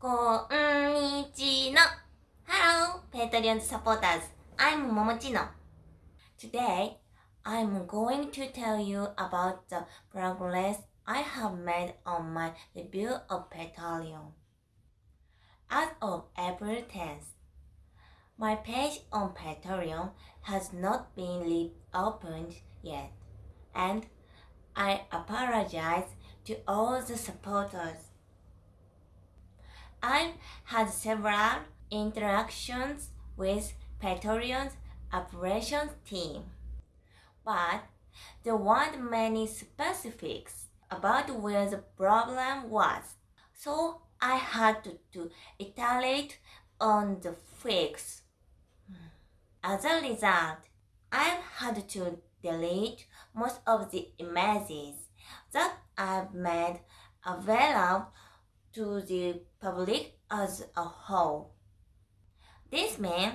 Konnichiwa. Hello, Patreon supporters. I'm Momochino. Today, I'm going to tell you about the progress I have made on my review of Patreon. As of April 10th, my page on Patreon has not been reopened yet, and I apologize to all the supporters. I've had several interactions with Patreon's operations team, but there weren't many specifics about where the problem was, so I had to, to iterate on the fix. As a result, I've had to delete most of the images that I've made available to the public as a whole. This means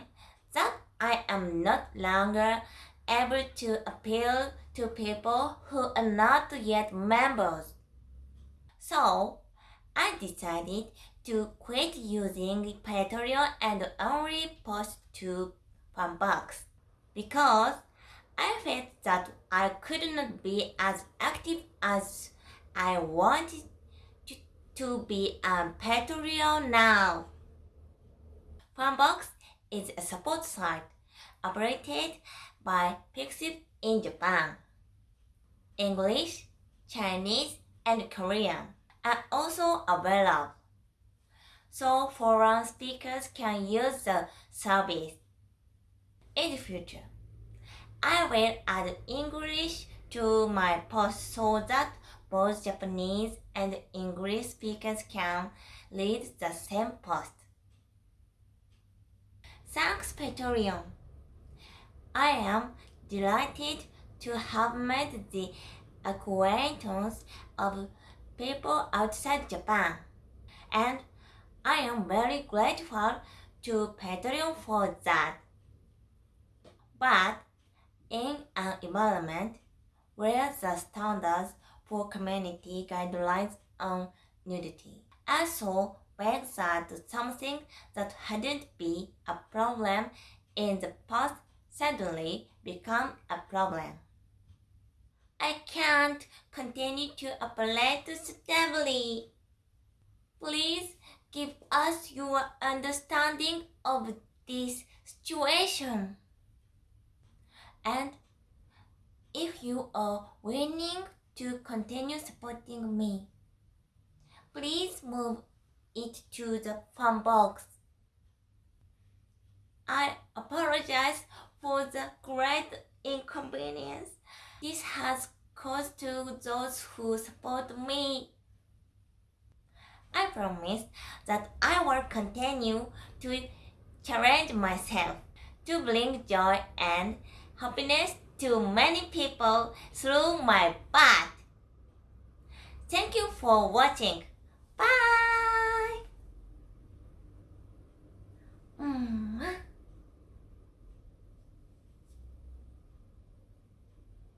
that I am not longer able to appeal to people who are not yet members. So, I decided to quit using Patreon and only post to Fanbox because I felt that I could not be as active as I wanted to, be a Patreon now. Fanbox is a support site operated by Pixiv in Japan. English, Chinese, and Korean are also available, so foreign speakers can use the service. In the future, I will add English to my post so that both Japanese and English speakers can read the same post. Thanks Patreon. I am delighted to have made the acquaintance of people outside Japan, and I am very grateful to Patreon for that. But in an environment where the standards for community guidelines on nudity also begs that something that hadn't been a problem in the past suddenly become a problem. I can't continue to operate stably. Please give us your understanding of this situation. And if you are willing to continue supporting me, please move it to the Fanbox. I apologize for the great inconvenience this has caused to those who support me. I promise that I will continue to challenge myself to bring joy and happiness to many people through my path. Thank you for watching. Bye! Mm.